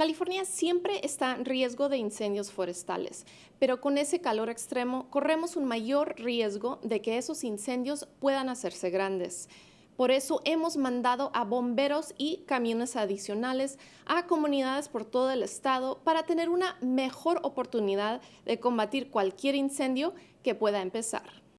California siempre está en riesgo de incendios forestales, pero con ese calor extremo corremos un mayor riesgo de que esos incendios puedan hacerse grandes. Por eso hemos mandado a bomberos y camiones adicionales a comunidades por todo el estado para tener una mejor oportunidad de combatir cualquier incendio que pueda empezar.